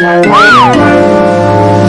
Wow.